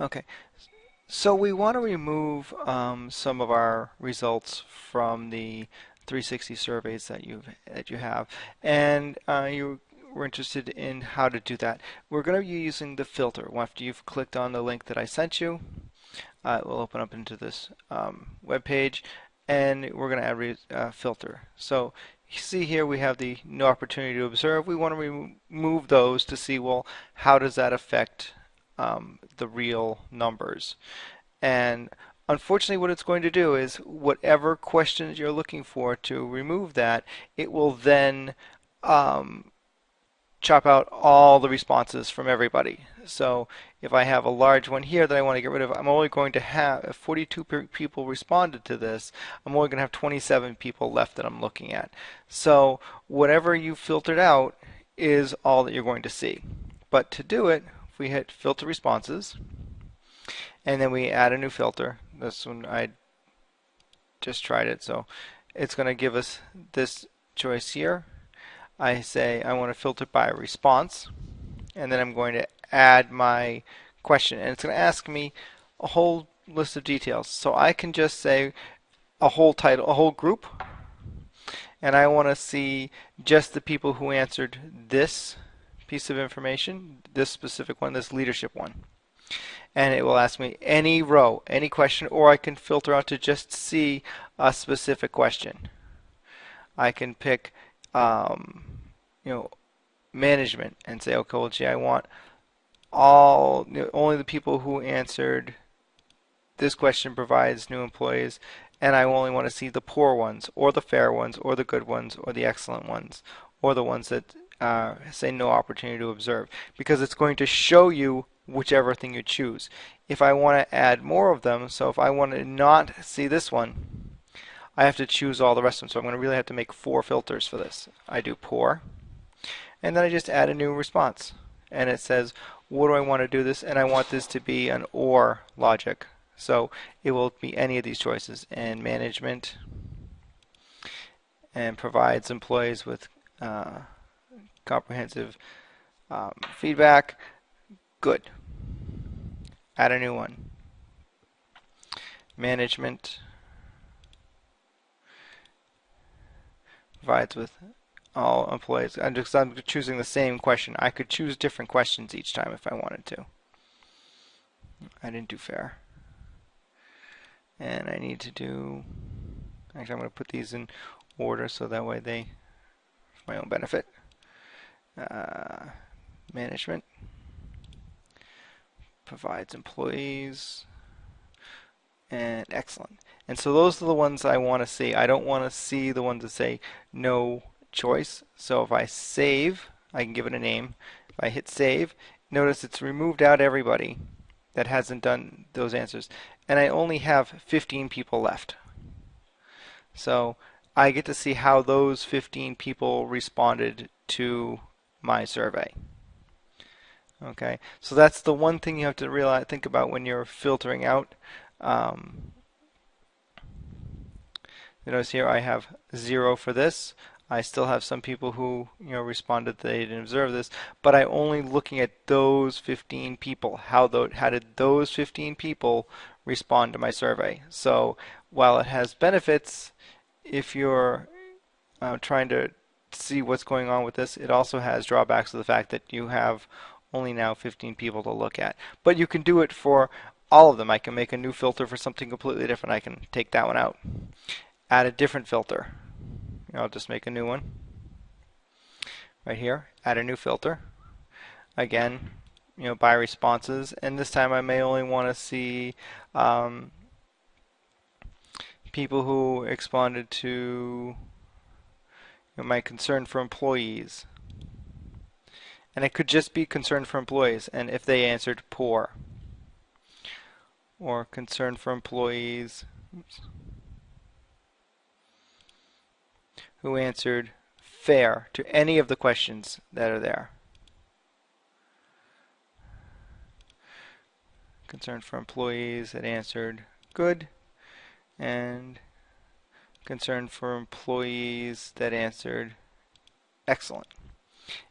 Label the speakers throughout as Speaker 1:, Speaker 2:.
Speaker 1: Okay, so we want to remove um, some of our results from the 360 surveys that you that you have, and uh, you were interested in how to do that. We're going to be using the filter. After you've clicked on the link that I sent you, uh, it will open up into this um, web page, and we're going to add a uh, filter. So see here we have the no opportunity to observe. We want to remove those to see well how does that affect um, the real numbers. And unfortunately what it's going to do is whatever questions you're looking for to remove that, it will then um, chop out all the responses from everybody. So if I have a large one here that I want to get rid of, I'm only going to have, if 42 people responded to this, I'm only going to have 27 people left that I'm looking at. So whatever you filtered out is all that you're going to see. But to do it, we hit filter responses and then we add a new filter. This one I just tried it so it's going to give us this choice here. I say I want to filter by response and then I'm going to add my question and it's going to ask me a whole list of details. So I can just say a whole title a whole group and I want to see just the people who answered this piece of information, this specific one, this leadership one. And it will ask me any row, any question, or I can filter out to just see a specific question. I can pick, um, you know, management and say, okay, well, gee, I want all, you know, only the people who answered this question provides new employees, and I only want to see the poor ones, or the fair ones, or the good ones, or the excellent ones, or the ones that uh, say no opportunity to observe because it's going to show you whichever thing you choose. If I want to add more of them, so if I want to not see this one, I have to choose all the rest of them. So I'm going to really have to make four filters for this. I do poor, and then I just add a new response. And it says, what do I want to do this? And I want this to be an OR logic. So it will be any of these choices. And management, and provides employees with uh, comprehensive um, feedback. Good. Add a new one. Management provides with all employees. I'm just I'm choosing the same question. I could choose different questions each time if I wanted to. I didn't do fair. And I need to do, actually I'm going to put these in order so that way they, for my own benefit uh, management provides employees and excellent. And so those are the ones I want to see. I don't want to see the ones that say no choice. So if I save I can give it a name. If I hit save notice it's removed out everybody that hasn't done those answers. And I only have 15 people left. So I get to see how those 15 people responded to my survey. Okay, so that's the one thing you have to realize, think about when you're filtering out. Um, notice here I have zero for this. I still have some people who you know responded they didn't observe this, but I'm only looking at those 15 people. How the, how did those 15 people respond to my survey? So while it has benefits, if you're uh, trying to see what's going on with this. It also has drawbacks of the fact that you have only now 15 people to look at. But you can do it for all of them. I can make a new filter for something completely different. I can take that one out. Add a different filter. I'll just make a new one. Right here. Add a new filter. Again, you know, by responses. And this time I may only want to see um, people who responded to my concern for employees. And it could just be concern for employees and if they answered poor. Or concern for employees oops, who answered fair to any of the questions that are there. Concern for employees that answered good and concern for employees that answered excellent.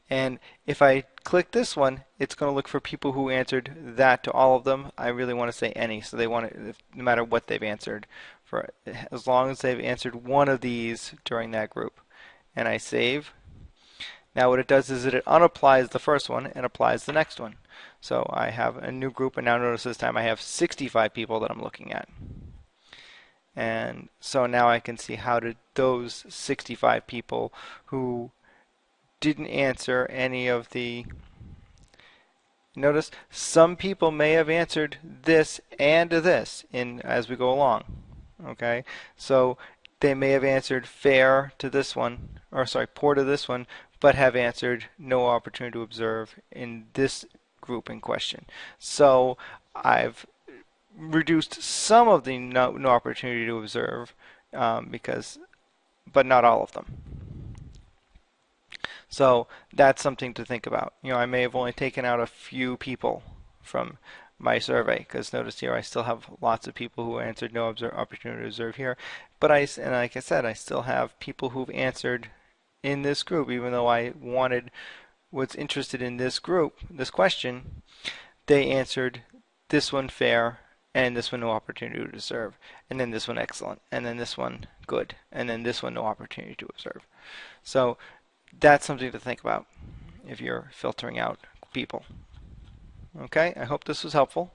Speaker 1: And if I click this one, it's going to look for people who answered that to all of them. I really want to say any, so they want it no matter what they've answered, for as long as they've answered one of these during that group. And I save. Now what it does is it unapplies the first one and applies the next one. So I have a new group, and now notice this time I have 65 people that I'm looking at. And so now I can see how did those 65 people who didn't answer any of the notice some people may have answered this and this in as we go along okay? So they may have answered fair to this one or sorry poor to this one but have answered no opportunity to observe in this group in question. So I've reduced some of the no, no opportunity to observe um, because but not all of them so that's something to think about. You know, I may have only taken out a few people from my survey because notice here I still have lots of people who answered no observe, opportunity to observe here. But I, and like I said, I still have people who've answered in this group, even though I wanted, was interested in this group, this question, they answered this one fair, and this one no opportunity to observe, and then this one excellent, and then this one good, and then this one no opportunity to observe. So that's something to think about if you're filtering out people. Okay, I hope this was helpful.